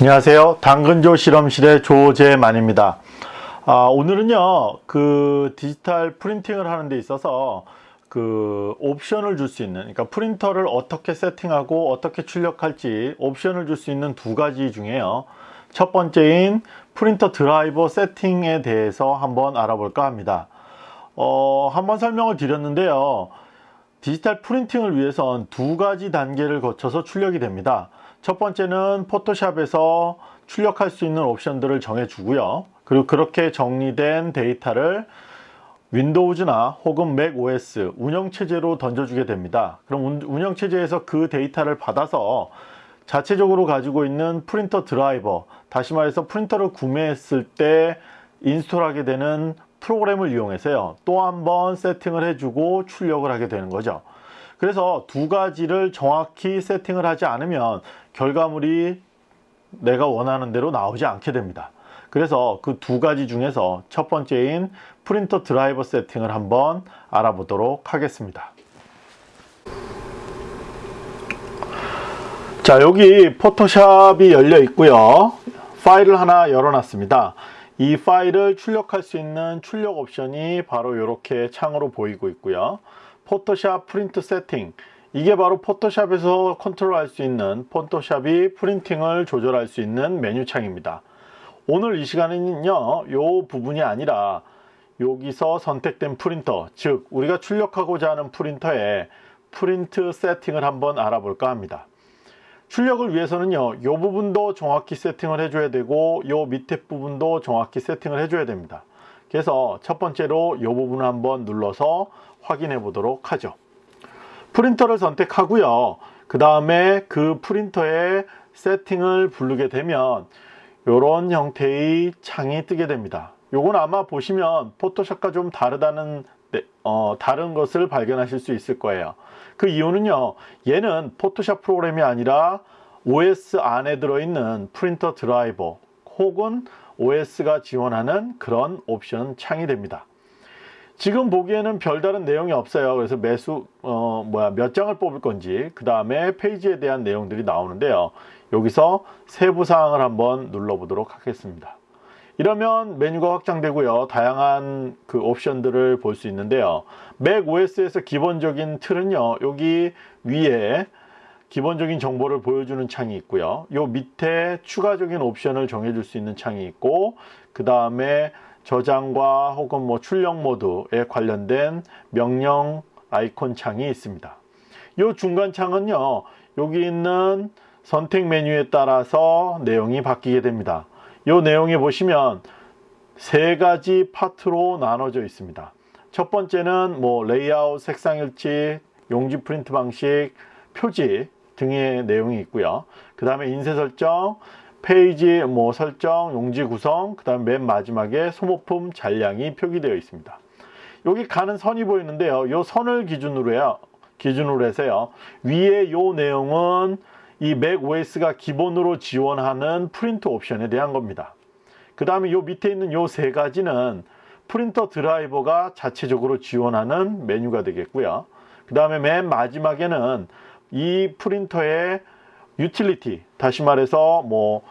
안녕하세요. 당근조 실험실의 조재만입니다. 아, 오늘은요, 그 디지털 프린팅을 하는 데 있어서 그 옵션을 줄 수 있는, 그러니까 프린터를 어떻게 세팅하고 어떻게 출력할지 옵션을 줄 수 있는 두 가지 중에요. 첫 번째인 프린터 드라이버 세팅에 대해서 한번 알아볼까 합니다. 어, 한번 설명을 드렸는데요. 디지털 프린팅을 위해선 두 가지 단계를 거쳐서 출력이 됩니다. 첫 번째는 포토샵에서 출력할 수 있는 옵션들을 정해 주고요. 그리고 그렇게 정리된 데이터를 Windows나 혹은 Mac OS 운영체제로 던져주게 됩니다. 그럼 운영체제에서 그 데이터를 받아서 자체적으로 가지고 있는 프린터 드라이버, 다시 말해서 프린터를 구매했을 때 install하게 되는 프로그램을 이용해서요. 또 한 번 세팅을 해주고 출력을 하게 되는 거죠. 그래서 두 가지를 정확히 세팅을 하지 않으면 결과물이 내가 원하는 대로 나오지 않게 됩니다. 그래서 그 두 가지 중에서 첫 번째인 프린터 드라이버 세팅을 한번 알아보도록 하겠습니다. 자 여기 포토샵이 열려 있고요. 파일을 하나 열어놨습니다. 이 파일을 출력할 수 있는 출력 옵션이 바로 이렇게 창으로 보이고 있고요. 포토샵 프린트 세팅 이게 바로 포토샵에서 컨트롤할 수 있는 포토샵이 printing을 조절할 수 있는 메뉴 창입니다. 오늘 이 시간에는요 이 부분이 아니라 여기서 선택된 프린터 즉 우리가 출력하고자 하는 프린터의 프린트 세팅을 한번 알아볼까 합니다. 출력을 위해서는요 이 부분도 정확히 세팅을 해줘야 되고 이 밑에 부분도 정확히 세팅을 해줘야 됩니다. 그래서 첫 번째로 이 부분을 한번 눌러서 확인해 보도록 하죠. 프린터를 선택하고요. 그 다음에 그 프린터의 세팅을 부르게 되면 이런 형태의 창이 뜨게 됩니다. 요건 아마 보시면 포토샵과 좀 다르다는 어, 다른 것을 발견하실 수 있을 거예요. 그 이유는요. 얘는 포토샵 프로그램이 아니라 OS 안에 들어있는 프린터 드라이버 혹은 OS가 지원하는 그런 옵션 창이 됩니다. 지금 보기에는 별다른 내용이 없어요. 그래서 매수 어 뭐야 몇 장을 뽑을 건지 그 다음에 페이지에 대한 내용들이 나오는데요. 여기서 세부 사항을 한번 눌러 보도록 하겠습니다. 이러면 메뉴가 확장되고요. 다양한 그 옵션들을 볼 수 있는데요. 맥 OS에서 기본적인 틀은요. 여기 위에 기본적인 정보를 보여주는 창이 있고요. 요 밑에 추가적인 옵션을 정해줄 수 있는 창이 있고 그 다음에 저장과 혹은 뭐 출력 모드에 관련된 명령 아이콘 창이 있습니다. 요 중간 창은요. 여기 있는 선택 메뉴에 따라서 내용이 바뀌게 됩니다. 요 내용에 보시면 세 가지 파트로 나눠져 있습니다. 첫 번째는 뭐 레이아웃, 색상 일치, 용지 프린트 방식, 표지 등의 내용이 있고요. 그 다음에 인쇄 설정, 페이지 뭐 설정, 용지 구성, 그 다음 맨 마지막에 소모품 잔량이 표기되어 있습니다. 여기 가는 선이 보이는데요. 이 선을 기준으로요. 기준으로 해서요. 위에 요 내용은 이 Mac OS가 기본으로 지원하는 프린터 옵션에 대한 겁니다. 그 다음에 요 밑에 있는 요 세 가지는 프린터 드라이버가 자체적으로 지원하는 메뉴가 되겠고요. 그 다음에 맨 마지막에는 이 프린터의 유틸리티 다시 말해서 뭐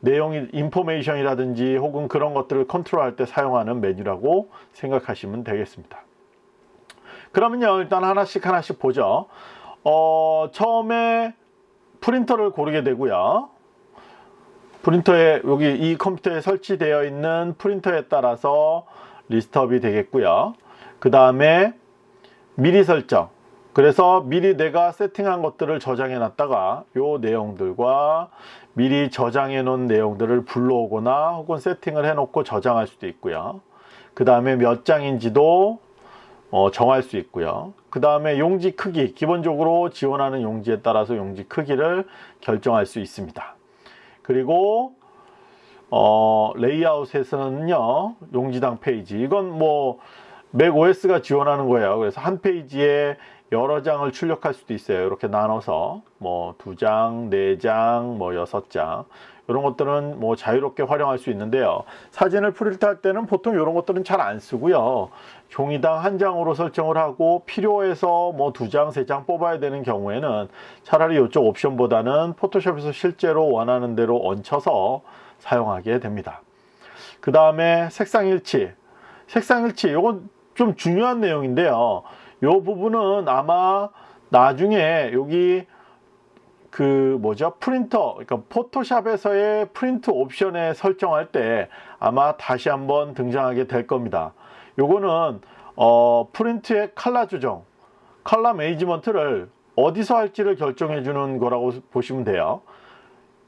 내용이 information이라든지 혹은 그런 것들을 컨트롤할 때 사용하는 메뉴라고 생각하시면 되겠습니다. 그러면요 일단 하나씩 하나씩 보죠. 어, 처음에 프린터를 고르게 되고요. 프린터에 여기 이 컴퓨터에 설치되어 있는 프린터에 따라서 리스트업이 되겠고요. 그 다음에 미리 설정 그래서 미리 내가 세팅한 것들을 저장해 놨다가 요 내용들과 미리 저장해 놓은 내용들을 불러오거나 혹은 세팅을 해 놓고 저장할 수도 있고요. 그 다음에 몇 장인지도 어, 정할 수 있고요. 그 다음에 용지 크기 기본적으로 지원하는 용지에 따라서 용지 크기를 결정할 수 있습니다. 그리고 어, 레이아웃에서는요 용지당 페이지. 이건 뭐 Mac OS가 지원하는 거예요. 그래서 한 페이지에 여러 장을 출력할 수도 있어요. 이렇게 나눠서 뭐 두 장, 네 장, 뭐 여섯 장 이런 것들은 뭐 자유롭게 활용할 수 있는데요. 사진을 프린트 할 때는 보통 이런 것들은 잘 안 쓰고요. 종이당 한 장으로 설정을 하고 필요해서 뭐 두 장, 세 장 뽑아야 되는 경우에는 차라리 이쪽 옵션보다는 포토샵에서 실제로 원하는 대로 얹혀서 사용하게 됩니다. 그 다음에 색상 일치. 색상 일치, 이건 좀 중요한 내용인데요. 이 부분은 아마 나중에 여기 그 뭐죠? 프린터 그러니까 포토샵에서의 프린트 옵션에 설정할 때 아마 다시 한번 등장하게 될 겁니다. 요거는 어 프린트의 칼라 조정 칼라 매니지먼트를 어디서 할지를 결정해 주는 거라고 보시면 돼요.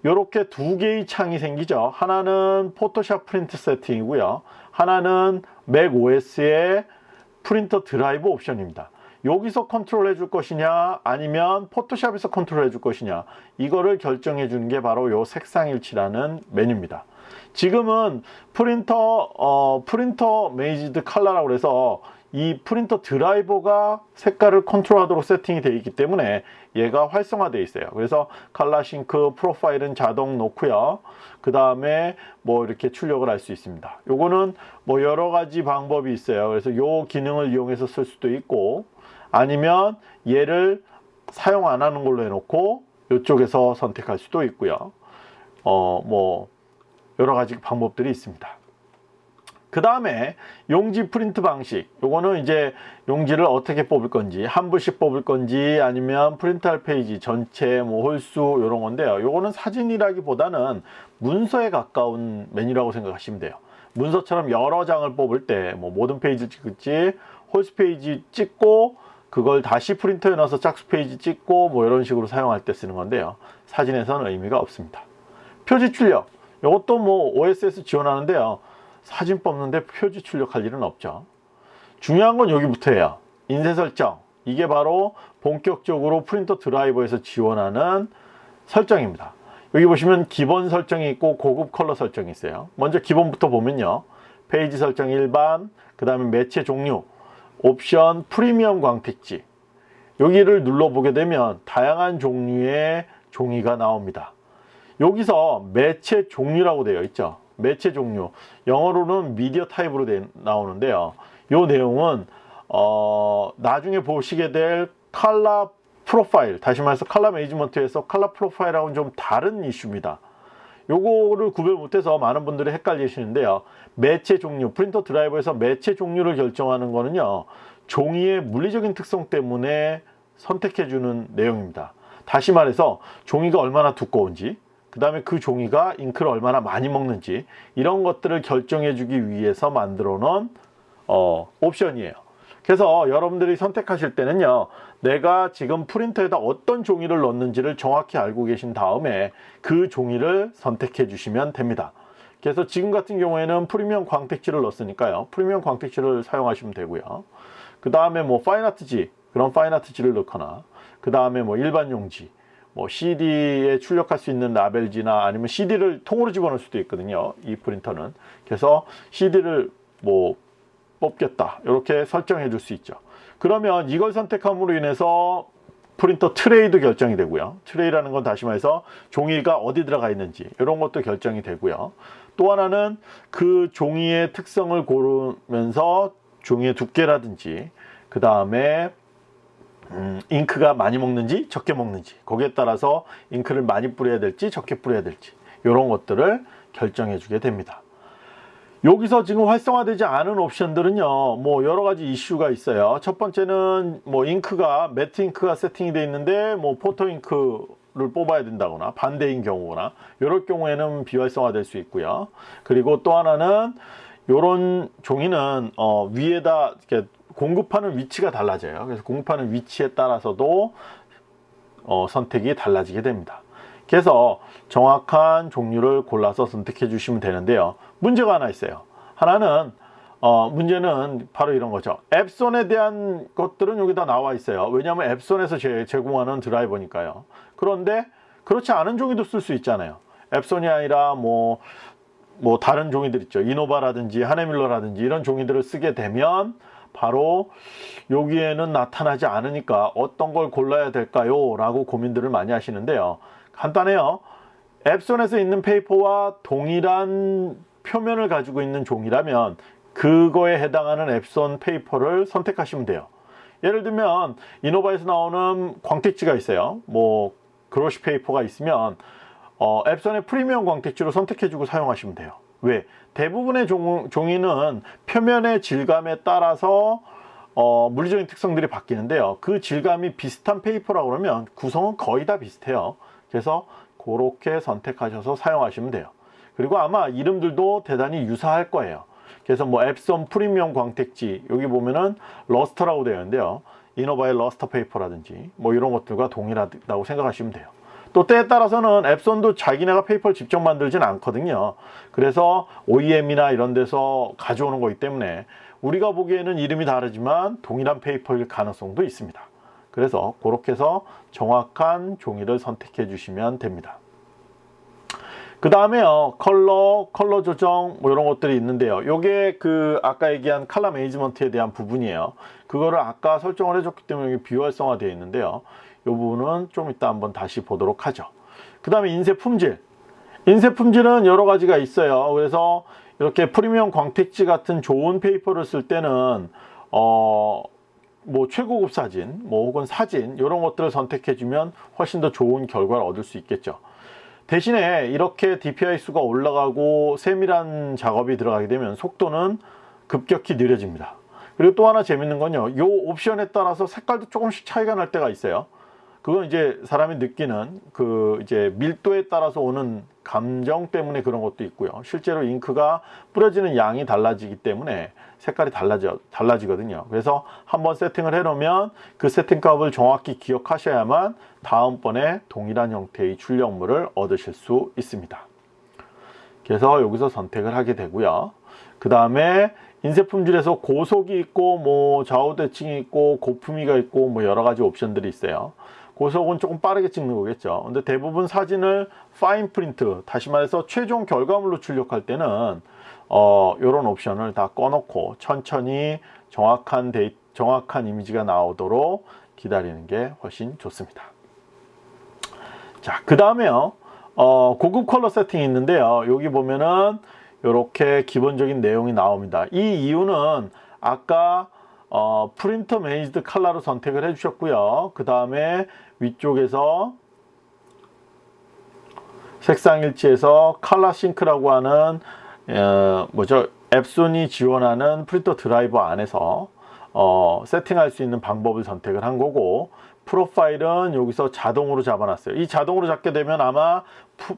이렇게 두 개의 창이 생기죠. 하나는 Photoshop print setting이고요. 하나는 Mac OS의 프린터 드라이브 옵션입니다. 여기서 컨트롤 해줄 것이냐 아니면 Photoshop에서 컨트롤 해줄 것이냐 이거를 결정해 주는 게 바로 요 색상일치라는 메뉴입니다. 지금은 프린터 어, 프린터 메이지드 칼라라고 그래서 이 프린터 드라이버가 색깔을 컨트롤하도록 세팅이 되어 있기 때문에 얘가 활성화되어 있어요 그래서 칼라 싱크 프로파일은 자동 놓고요 그 다음에 뭐 이렇게 출력을 할 수 있습니다 요거는 뭐 여러 가지 방법이 있어요 그래서 요 기능을 이용해서 쓸 수도 있고 아니면 얘를 사용 안 하는 걸로 해놓고 이쪽에서 선택할 수도 있고요. 어, 뭐 여러 가지 방법들이 있습니다. 그 다음에 용지 프린트 방식. 요거는 이제 용지를 어떻게 뽑을 건지 한 부씩 뽑을 건지 아니면 프린트할 페이지 전체 뭐 홀수 이런 건데요. 요거는 사진이라기보다는 문서에 가까운 메뉴라고 생각하시면 돼요. 문서처럼 여러 장을 뽑을 때 뭐 모든 페이지 찍을지 홀수 페이지 찍고 그걸 다시 프린터에 넣어서 짝수 페이지 찍고 뭐 이런 식으로 사용할 때 쓰는 건데요. 사진에서는 의미가 없습니다. 표지 출력. 이것도 뭐 OS에서 지원하는데요 사진 뽑는데 표지 출력할 일은 없죠. 중요한 건 여기부터예요. 인쇄 설정. 이게 바로 본격적으로 프린터 드라이버에서 지원하는 설정입니다. 여기 보시면 기본 설정이 있고 고급 컬러 설정이 있어요. 먼저 기본부터 보면요. 페이지 설정 일반 그 다음에 매체 종류 옵션 프리미엄 광택지. 여기를 눌러보게 되면 다양한 종류의 종이가 나옵니다. 여기서 매체 종류라고 되어 있죠. 매체 종류 영어로는 미디어 타입으로 되, 나오는데요. 이 내용은 어, 나중에 보시게 될 칼라 프로파일 다시 말해서 칼라 매니지먼트에서 칼라 프로파일하고는 좀 다른 이슈입니다. 요거를 구별 못해서 많은 분들이 헷갈리시는데요. 매체 종류, 프린터 드라이버에서 매체 종류를 결정하는 거는요. 종이의 물리적인 특성 때문에 선택해 주는 내용입니다. 다시 말해서 종이가 얼마나 두꺼운지 그 다음에 그 종이가 잉크를 얼마나 많이 먹는지 이런 것들을 결정해 주기 위해서 만들어 놓은 어, 옵션이에요. 그래서 여러분들이 선택하실 때는요 내가 지금 프린터에다 어떤 종이를 넣는지를 정확히 알고 계신 다음에 그 종이를 선택해 주시면 됩니다 그래서 지금 같은 경우에는 프리미엄 광택지를 넣었으니까요 프리미엄 광택지를 사용하시면 되고요 그 다음에 뭐 파인아트지 그런 파인아트지를 넣거나 그 다음에 뭐 일반 용지 뭐 CD에 출력할 수 있는 라벨지나 아니면 CD를 통으로 집어넣을 수도 있거든요 이 프린터는. 그래서 CD를 뭐 뽑겠다 이렇게 설정해 줄 수 있죠. 그러면 이걸 선택함으로 인해서 프린터 트레이도 결정이 되고요. 트레이라는 건 다시 말해서 종이가 어디 들어가 있는지 이런 것도 결정이 되고요. 또 하나는 그 종이의 특성을 고르면서 종이의 두께라든지 그 다음에 음, 잉크가 많이 먹는지 적게 먹는지 거기에 따라서 잉크를 많이 뿌려야 될지 적게 뿌려야 될지 이런 것들을 결정해 주게 됩니다. 여기서 지금 활성화되지 않은 옵션들은요 뭐 여러 가지 이슈가 있어요. 첫 번째는 뭐 잉크가 매트 잉크가 세팅이 되어 있는데 뭐 포토 잉크를 뽑아야 된다거나 반대인 경우나 이럴 경우에는 비활성화 될 수 있고요. 그리고 또 하나는 이런 종이는 어 위에다 이렇게 공급하는 위치가 달라져요. 그래서 공급하는 위치에 따라서도 어 선택이 달라지게 됩니다. 그래서 정확한 종류를 골라서 선택해 주시면 되는데요. 문제가 하나 있어요. 하나는 어, 문제는 바로 이런 거죠. 앱손에 대한 것들은 여기다 나와 있어요. 왜냐하면 앱손에서 제, 제공하는 드라이버니까요. 그런데 그렇지 않은 종이도 쓸 수 있잖아요. Epson이 아니라 뭐, 뭐 다른 종이들 있죠. Innova라든지 Hahnemühle라든지 이런 종이들을 쓰게 되면 바로 여기에는 나타나지 않으니까 어떤 걸 골라야 될까요 라고 고민들을 많이 하시는데요 간단해요 Epson에서 있는 페이퍼와 동일한 표면을 가지고 있는 종이라면 그거에 해당하는 Epson paper를 선택하시면 돼요. 예를 들면 Innova에서 나오는 광택지가 있어요. 뭐 glossy paper가 있으면 어, Epson의 프리미엄 광택지로 선택해주고 사용하시면 돼요. 왜? 대부분의 종, 종이는 표면의 질감에 따라서 어, 물리적인 특성들이 바뀌는데요. 그 질감이 비슷한 paper라고 그러면 구성은 거의 다 비슷해요. 그래서 그렇게 선택하셔서 사용하시면 돼요. 그리고 아마 이름들도 대단히 유사할 거예요. 그래서 뭐 Epson 프리미엄 광택지 여기 보면은 luster라고 되어 있는데요. Innova의 luster paper라든지 뭐 이런 것들과 동일하다고 생각하시면 돼요. 또 때에 따라서는 Epson도 자기네가 paper를 직접 만들진 않거든요. 그래서 OEM이나 이런 데서 가져오는 거기 때문에 우리가 보기에는 이름이 다르지만 동일한 paper일 가능성도 있습니다. 그래서 그렇게 해서 정확한 종이를 선택해 주시면 됩니다. 그 다음에요 컬러 컬러 조정 뭐 이런 것들이 있는데요 요게 그 아까 얘기한 칼라 매니지먼트에 대한 부분이에요 그거를 아까 설정을 해줬기 때문에 비활성화 되어 있는데요 요 부분은 좀 이따 한번 다시 보도록 하죠 그 다음에 인쇄 품질 인쇄 품질은 여러 가지가 있어요 그래서 이렇게 프리미엄 광택지 같은 좋은 paper를 쓸 때는 어 뭐 최고급 사진 뭐 혹은 사진 이런 것들을 선택해 주면 훨씬 더 좋은 결과를 얻을 수 있겠죠 대신에 이렇게 DPI 수가 올라가고 세밀한 작업이 들어가게 되면 속도는 급격히 느려집니다. 그리고 또 하나 재밌는 건요. 이 옵션에 따라서 색깔도 조금씩 차이가 날 때가 있어요. 그건 이제 사람이 느끼는 그 이제 밀도에 따라서 오는 감정 때문에 그런 것도 있고요. 실제로 잉크가 뿌려지는 양이 달라지기 때문에 색깔이 달라져, 달라지거든요. 그래서 한번 세팅을 해 놓으면 그 세팅 값을 정확히 기억하셔야만 다음번에 동일한 형태의 출력물을 얻으실 수 있습니다. 그래서 여기서 선택을 하게 되고요. 그 다음에 인쇄 품질에서 고속이 있고 뭐 좌우 대칭이 있고 고품위가 있고 뭐 여러 가지 옵션들이 있어요. 고속은 조금 빠르게 찍는 거겠죠. 근데 대부분 사진을 파인 프린트, 다시 말해서 최종 결과물로 출력할 때는 어, 이런 옵션을 다 꺼놓고 천천히 정확한 데이, 정확한 이미지가 나오도록 기다리는 게 훨씬 좋습니다. 자, 그 다음에요. 어, 고급 컬러 세팅이 있는데요. 여기 보면은 이렇게 기본적인 내용이 나옵니다. 이 이유는 아까 어, printer managed color로 선택을 해 주셨고요. 그 다음에 위쪽에서 색상 일치에서 ColorSync라고 하는 어, 뭐죠? Epson이 지원하는 프린터 드라이버 안에서 어, 세팅할 수 있는 방법을 선택을 한 거고 프로파일은 여기서 자동으로 잡아놨어요. 이 자동으로 잡게 되면 아마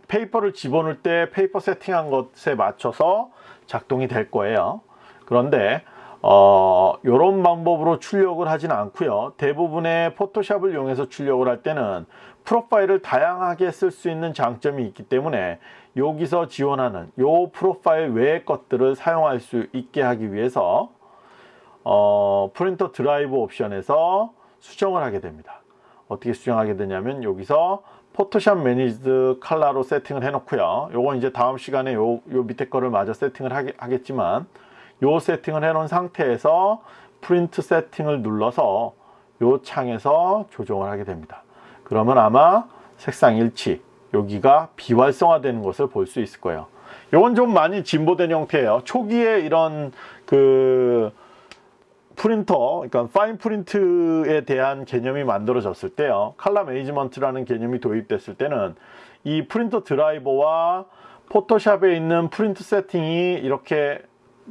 paper를 집어넣을 때 paper 세팅한 것에 맞춰서 작동이 될 거예요. 그런데 어, 이런 방법으로 출력을 하진 않고요 대부분의 Photoshop을 이용해서 출력을 할 때는 프로파일을 다양하게 쓸 수 있는 장점이 있기 때문에 여기서 지원하는 요 프로파일 외의 것들을 사용할 수 있게 하기 위해서 어, 프린터 드라이브 옵션에서 수정을 하게 됩니다. 어떻게 수정하게 되냐면 여기서 Photoshop managed color로 세팅을 해 놓고요. 요건 이제 다음 시간에 요, 요 밑에 거를 마저 세팅을 하겠, 지만 요 세팅을 해 놓은 상태에서 프린트 세팅을 눌러서 요 창에서 조정을 하게 됩니다. 그러면 아마 색상 일치 여기가 비활성화 되는 것을 볼 수 있을 거예요. 이건 좀 많이 진보된 형태예요. 초기에 이런 그 프린터, 그러니까 fine print에 대한 개념이 만들어졌을 때요. 칼라 매니지먼트라는 개념이 도입됐을 때는 이 프린터 드라이버와 포토샵에 있는 프린트 세팅이 이렇게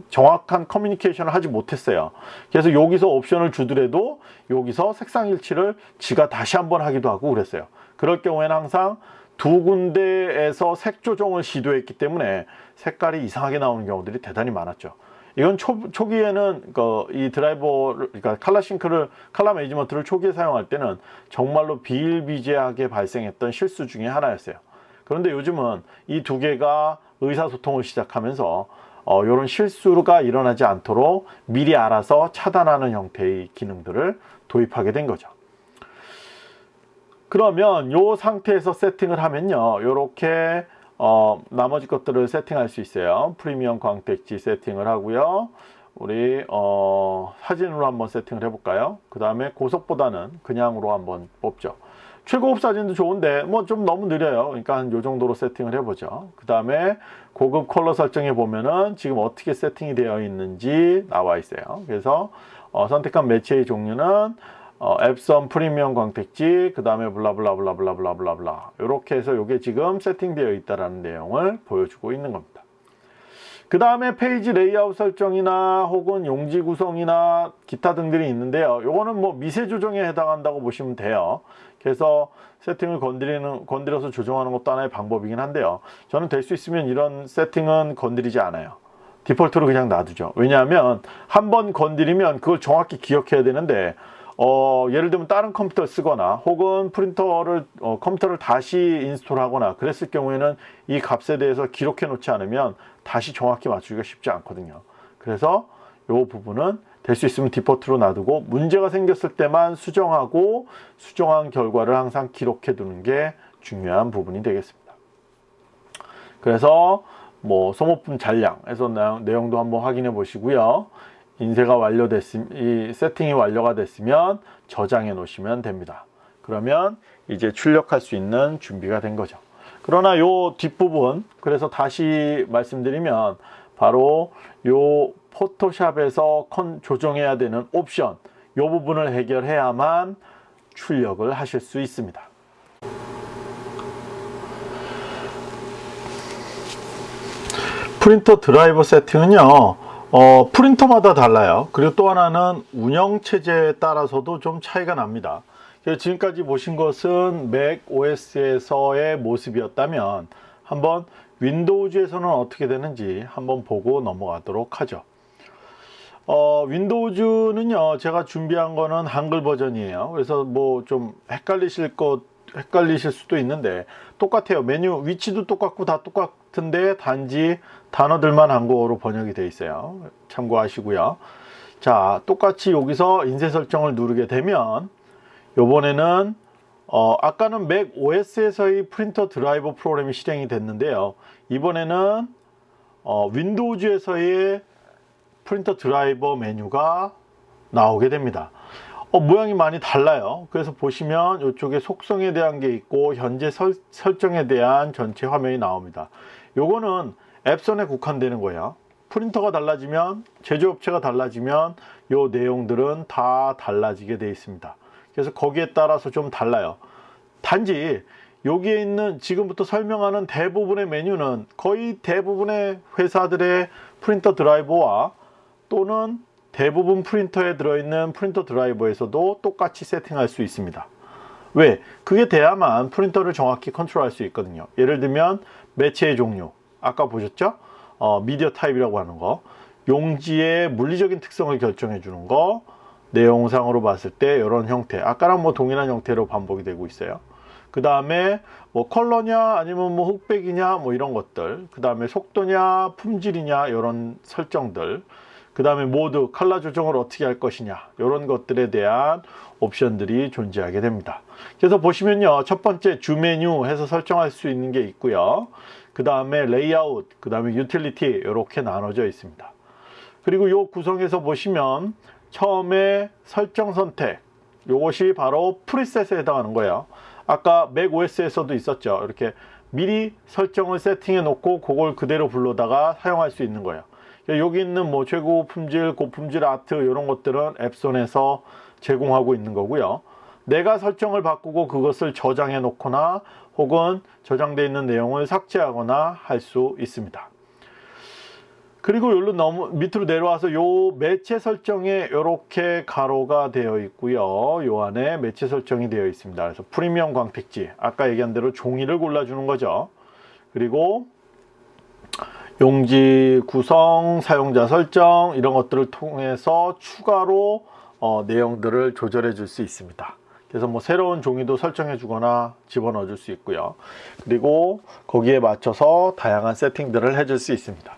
정확한 커뮤니케이션을 하지 못했어요. 그래서 여기서 옵션을 주더라도 여기서 색상 일치를 지가 다시 한번 하기도 하고 그랬어요. 그럴 경우에는 항상 두 군데에서 색 조정을 시도했기 때문에 색깔이 이상하게 나오는 경우들이 대단히 많았죠. 이건 초, 초기에는 그, 이 드라이버를 그러니까 칼라 싱크를 칼라 매니지먼트를 초기에 사용할 때는 정말로 비일비재하게 발생했던 실수 중에 하나였어요. 그런데 요즘은 이 두 개가 의사소통을 시작하면서 어, 이런 실수가 일어나지 않도록 미리 알아서 차단하는 형태의 기능들을 도입하게 된 거죠. 그러면 이 상태에서 세팅을 하면요. 이렇게 어, 나머지 것들을 세팅할 수 있어요. 프리미엄 광택지 세팅을 하고요. 우리 어, 사진으로 한번 세팅을 해볼까요? 그 다음에 고속보다는 그냥으로 한번 뽑죠. 최고급 사진도 좋은데 뭐 좀 너무 느려요. 그러니까 한 요 정도로 세팅을 해보죠. 그 다음에 고급 컬러 설정해 보면은 지금 어떻게 세팅이 되어 있는지 나와 있어요. 그래서 어, 선택한 매체의 종류는 어, 엡손 프리미엄 광택지 그 다음에 블라블라블라블라블라블라 이렇게 해서 이게 지금 세팅되어 있다라는 내용을 보여주고 있는 겁니다. 그 다음에 페이지 레이아웃 설정이나 혹은 용지 구성이나 기타 등들이 있는데요. 요거는 뭐 미세 조정에 해당한다고 보시면 돼요. 그래서 세팅을 건드리는, 건드려서 조정하는 것도 하나의 방법이긴 한데요. 저는 될 수 있으면 이런 세팅은 건드리지 않아요. 디폴트로 그냥 놔두죠. 왜냐하면 한 번 건드리면 그걸 정확히 기억해야 되는데 어, 예를 들면 다른 컴퓨터를 쓰거나 혹은 프린터를 어, 컴퓨터를 다시 install하거나 그랬을 경우에는 이 값에 대해서 기록해 놓지 않으면 다시 정확히 맞추기가 쉽지 않거든요. 그래서 이 부분은 될 수 있으면 디폴트로 놔두고 문제가 생겼을 때만 수정하고 수정한 결과를 항상 기록해 두는 게 중요한 부분이 되겠습니다. 그래서 뭐 소모품 잔량에서 내용도 한번 확인해 보시고요. 인쇄가 완료됐음, 이 세팅이 완료가 됐으면 저장해 놓으시면 됩니다. 그러면 이제 출력할 수 있는 준비가 된 거죠. 그러나 요 뒷부분, 그래서 다시 말씀드리면 바로 요 포토샵에서 컨, 조정해야 되는 옵션, 요 부분을 해결해야만 출력을 하실 수 있습니다. 프린터 드라이버 세팅은요, 어, 프린터마다 달라요. 그리고 또 하나는 운영 체제에 따라서도 좀 차이가 납니다. 지금까지 보신 것은 맥 OS에서의 모습이었다면 한번 윈도우즈에서는 어떻게 되는지 한번 보고 넘어가도록 하죠. 어, 윈도우즈는요, 제가 준비한 거는 한글 버전이에요. 그래서 뭐 좀 헷갈리실 것, 헷갈리실 수도 있는데 똑같아요. 메뉴 위치도 똑같고 다 똑같은데 단지 단어들만 한국어로 번역이 되어 있어요. 참고하시고요. 자, 똑같이 여기서 인쇄 설정을 누르게 되면 요번에는 어, 아까는 맥 OS에서의 프린터 드라이버 프로그램이 실행이 됐는데요. 이번에는 어, 윈도우즈에서의 프린터 드라이버 메뉴가 나오게 됩니다. 어, 모양이 많이 달라요. 그래서 보시면 이쪽에 속성에 대한 게 있고 현재 설, 설정에 대한 전체 화면이 나옵니다. 요거는 앱선에 국한되는 거예요. 프린터가 달라지면 제조업체가 달라지면 요 내용들은 다 달라지게 되어 있습니다. 그래서 거기에 따라서 좀 달라요. 단지 여기에 있는 지금부터 설명하는 대부분의 메뉴는 거의 대부분의 회사들의 프린터 드라이버와 또는 대부분 프린터에 들어있는 프린터 드라이버에서도 똑같이 세팅할 수 있습니다. 왜? 그게 돼야만 프린터를 정확히 컨트롤할 수 있거든요. 예를 들면 매체의 종류, 아까 보셨죠? 어, media type이라고 하는 거 용지의 물리적인 특성을 결정해 주는 거 내용상으로 봤을 때 이런 형태 아까랑 뭐 동일한 형태로 반복이 되고 있어요 그 다음에 뭐 컬러냐 아니면 뭐 흑백이냐 뭐 이런 것들 그 다음에 속도냐 품질이냐 이런 설정들 그 다음에 모드 컬러 조정을 어떻게 할 것이냐 이런 것들에 대한 옵션들이 존재하게 됩니다 그래서 보시면요 첫 번째 주 메뉴 해서 설정할 수 있는 게 있고요 그 다음에 레이아웃, 그 다음에 유틸리티 이렇게 나눠져 있습니다. 그리고 이 구성에서 보시면 처음에 설정 선택 이것이 바로 프리셋에 해당하는 거예요. 아까 맥 OS에서도 있었죠. 이렇게 미리 설정을 세팅해 놓고 그걸 그대로 불러다가 사용할 수 있는 거예요. 여기 있는 뭐 최고 품질, 고품질 아트 이런 것들은 앱손에서 제공하고 있는 거고요. 내가 설정을 바꾸고 그것을 저장해 놓거나 혹은 저장되어 있는 내용을 삭제하거나 할 수 있습니다. 그리고 여기로 너무 밑으로 내려와서 요 매체 설정에 이렇게 가로가 되어 있고요. 요 안에 매체 설정이 되어 있습니다. 그래서 프리미엄 광택지 아까 얘기한 대로 종이를 골라주는 거죠. 그리고 용지 구성, 사용자 설정 이런 것들을 통해서 추가로 어, 내용들을 조절해 줄 수 있습니다. 그래서 뭐 새로운 종이도 설정해 주거나 집어넣어 줄 수 있고요 그리고 거기에 맞춰서 다양한 세팅들을 해줄 수 있습니다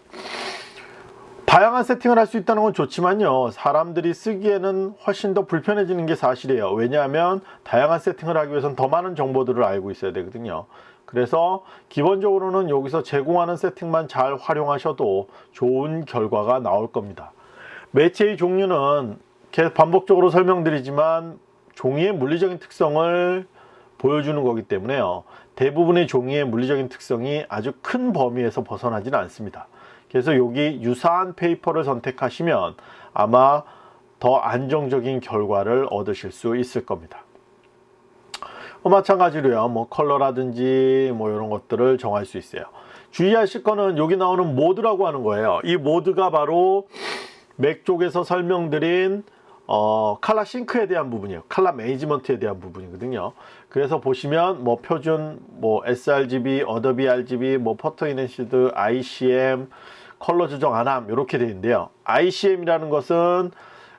다양한 세팅을 할 수 있다는 건 좋지만요 사람들이 쓰기에는 훨씬 더 불편해지는 게 사실이에요 왜냐하면 다양한 세팅을 하기 위해서는 더 많은 정보들을 알고 있어야 되거든요 그래서 기본적으로는 여기서 제공하는 세팅만 잘 활용하셔도 좋은 결과가 나올 겁니다 매체의 종류는 계속 반복적으로 설명드리지만 종이의 물리적인 특성을 보여주는 거기 때문에요. 대부분의 종이의 물리적인 특성이 아주 큰 범위에서 벗어나지는 않습니다. 그래서 여기 유사한 paper를 선택하시면 아마 더 안정적인 결과를 얻으실 수 있을 겁니다. 어, 마찬가지로요. 뭐 컬러라든지 뭐 이런 것들을 정할 수 있어요. 주의하실 거는 여기 나오는 모드라고 하는 거예요. 이 모드가 바로 맥 쪽에서 설명드린 어, 칼라 싱크에 대한 부분이에요. 칼라 매니지먼트에 대한 부분이거든요. 그래서 보시면 뭐 표준 뭐 sRGB, 어도비 RGB, 뭐 Photo Enhanced, ICM, 컬러 조정 안함 이렇게 되어 있는데요. ICM이라는 것은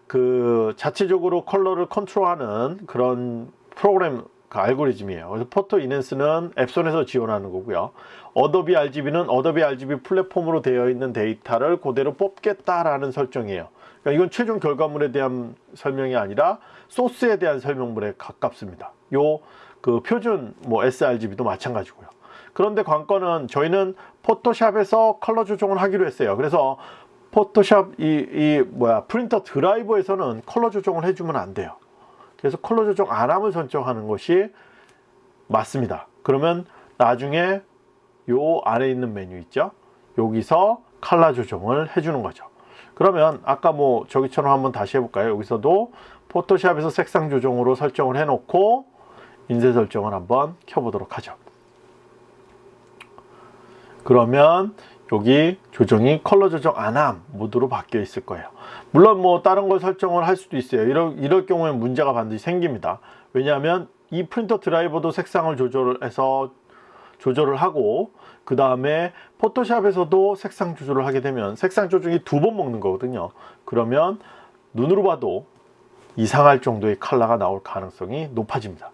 그 자체적으로 컬러를 컨트롤하는 그런 프로그램 그 알고리즘이에요. 그래서 Photo Enhance는 엡손에서 지원하는 거고요. 어도비 RGB는 어도비 RGB 플랫폼으로 되어 있는 데이터를 그대로 뽑겠다라는 설정이에요. 그러니까 이건 최종 결과물에 대한 설명이 아니라 소스에 대한 설명물에 가깝습니다. 요 그 표준 뭐 sRGB도 마찬가지고요. 그런데 관건은 저희는 포토샵에서 컬러 조정을 하기로 했어요. 그래서 포토샵 이, 이 뭐야 프린터 드라이버에서는 컬러 조정을 해주면 안 돼요. 그래서 컬러 조정 안 함을 설정하는 것이 맞습니다. 그러면 나중에 요 아래 있는 메뉴 있죠? 여기서 컬러 조정을 해주는 거죠. 그러면 아까 뭐 저기처럼 한번 다시 해볼까요? 여기서도 포토샵에서 색상 조정으로 설정을 해놓고 인쇄 설정을 한번 켜보도록 하죠. 그러면 여기 조정이 컬러 조정 안함 모드로 바뀌어 있을 거예요. 물론 뭐 다른 걸 설정을 할 수도 있어요. 이럴, 이럴 경우에 문제가 반드시 생깁니다. 왜냐하면 이 프린터 드라이버도 색상을 조절해서 조절을 하고 그 다음에 포토샵에서도 색상 조절을 하게 되면 색상 조정이 두 번 먹는 거거든요 그러면 눈으로 봐도 이상할 정도의 컬러가 나올 가능성이 높아집니다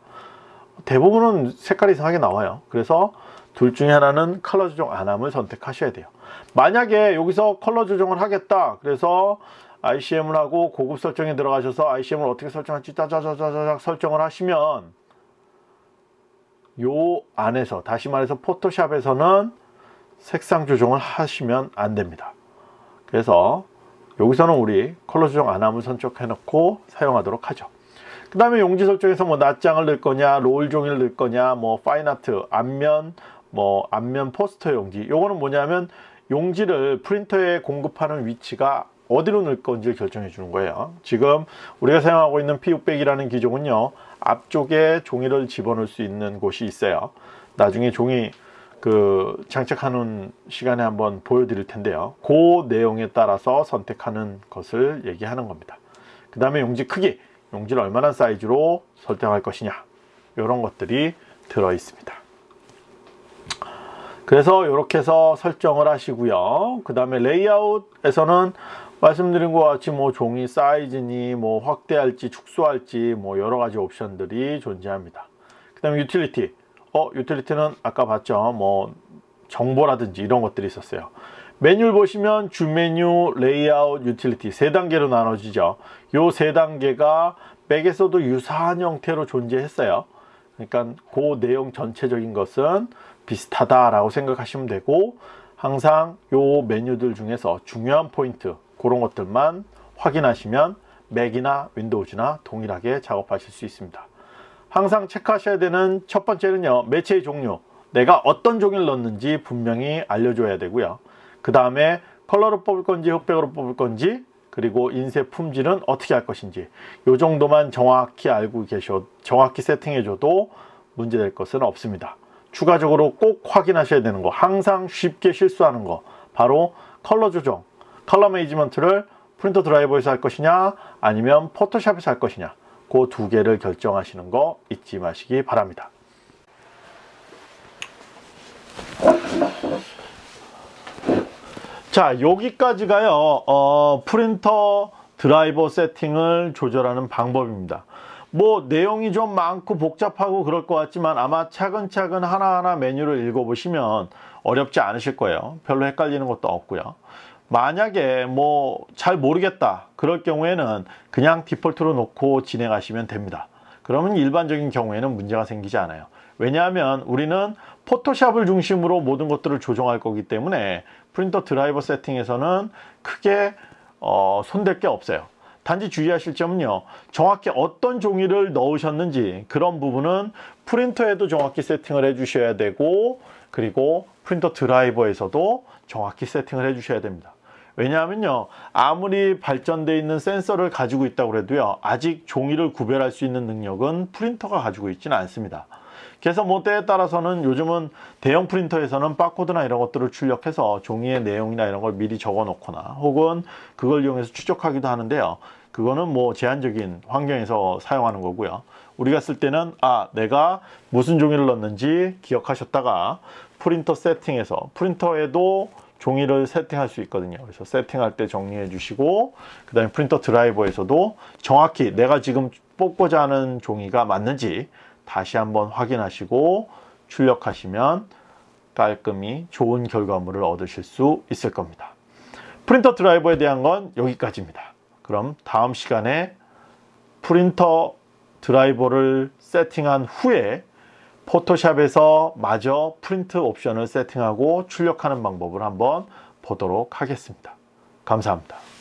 대부분은 색깔이 이상하게 나와요. 그래서 둘 중에 하나는 컬러 조정 안 함을 선택하셔야 돼요. 만약에 여기서 컬러 조정을 하겠다. 그래서 ICM을 하고 고급 설정에 들어가셔서 ICM을 어떻게 설정할지 짜자자자자 설정을 하시면 요 안에서 다시 말해서 포토샵에서는 색상 조정을 하시면 안 됩니다. 그래서 여기서는 우리 컬러 조정 안 함을 선택해 놓고 사용하도록 하죠 그 다음에 용지 설정에서 뭐 낱장을 넣을 거냐 롤 종이를 넣을 거냐 뭐 fine art 앞면 뭐 앞면 포스터 용지. 요거는 뭐냐면 용지를 프린터에 공급하는 위치가 어디로 넣을 건지 결정해 주는 거예요. 지금 우리가 사용하고 있는 P600이라는 기종은요 앞쪽에 종이를 집어넣을 수 있는 곳이 있어요. 나중에 종이 그 장착하는 시간에 한번 보여드릴 텐데요. 그 내용에 따라서 선택하는 것을 얘기하는 겁니다. 그 다음에 용지 크기 용지를 얼마나 사이즈로 설정할 것이냐 이런 것들이 들어 있습니다 그래서 이렇게 해서 설정을 하시고요 그 다음에 레이아웃에서는 말씀드린 것 같이 뭐 종이 사이즈니 뭐 확대할지 축소할지 뭐 여러 가지 옵션들이 존재합니다. 그 다음에 유틸리티. 어, 유틸리티는 아까 봤죠. 뭐 정보라든지 이런 것들이 있었어요. 메뉴를 보시면 주 메뉴, 레이아웃, 유틸리티 세 단계로 나눠지죠. 요 세 단계가 맥에서도 유사한 형태로 존재했어요. 그러니까 그 내용 전체적인 것은 비슷하다라고 생각하시면 되고 항상 요 메뉴들 중에서 중요한 포인트 그런 것들만 확인하시면 맥이나 윈도우즈나 동일하게 작업하실 수 있습니다. 항상 체크하셔야 되는 첫 번째는요. 매체의 종류. 내가 어떤 종이를 넣는지 분명히 알려줘야 되고요. 그 다음에 컬러로 뽑을 건지 흑백으로 뽑을 건지 그리고 인쇄 품질은 어떻게 할 것인지. 이 정도만 정확히 알고 계셔 정확히 세팅해 줘도 문제될 것은 없습니다. 추가적으로 꼭 확인하셔야 되는 거 항상 쉽게 실수하는 거. 바로 컬러 조정 color management를 프린터 드라이버에서 할 것이냐 아니면 포토샵에서 할 것이냐. 그 두 개를 결정하시는 거 잊지 마시기 바랍니다 자 여기까지가요 어, 프린터 드라이버 세팅을 조절하는 방법입니다. 뭐 내용이 좀 많고 복잡하고 그럴 것 같지만 아마 차근차근 하나하나 메뉴를 읽어보시면 어렵지 않으실 거예요. 별로 헷갈리는 것도 없고요. 만약에 뭐 잘 모르겠다 그럴 경우에는 그냥 디폴트로 놓고 진행하시면 됩니다. 그러면 일반적인 경우에는 문제가 생기지 않아요. 왜냐하면 우리는 포토샵을 중심으로 모든 것들을 조정할 거기 때문에 프린터 드라이버 세팅에서는 크게 어, 손댈 게 없어요 단지 주의하실 점은요. 정확히 어떤 종이를 넣으셨는지 그런 부분은 프린터에도 정확히 세팅을 해 주셔야 되고 그리고 프린터 드라이버에서도 정확히 세팅을 해 주셔야 됩니다. 왜냐하면요. 아무리 발전되어 있는 센서를 가지고 있다고 해도요. 아직 종이를 구별할 수 있는 능력은 프린터가 가지고 있지는 않습니다. 그래서 뭐 때에 따라서는 요즘은 대형 프린터에서는 바코드나 이런 것들을 출력해서 종이의 내용이나 이런 걸 미리 적어 놓거나 혹은 그걸 이용해서 추적하기도 하는데요. 그거는 뭐 제한적인 환경에서 사용하는 거고요. 우리가 쓸 때는 아 내가 무슨 종이를 넣는지 기억하셨다가 프린터 세팅에서 프린터에도 종이를 세팅할 수 있거든요. 그래서 세팅할 때 정리해 주시고 그 다음에 프린터 드라이버에서도 정확히 내가 지금 뽑고자 하는 종이가 맞는지 다시 한번 확인하시고 출력하시면 깔끔히 좋은 결과물을 얻으실 수 있을 겁니다. 프린터 드라이버에 대한 건 여기까지입니다. 그럼 다음 시간에 프린터 드라이버를 세팅한 후에 포토샵에서 마저 프린트 옵션을 세팅하고 출력하는 방법을 한번 보도록 하겠습니다. 감사합니다.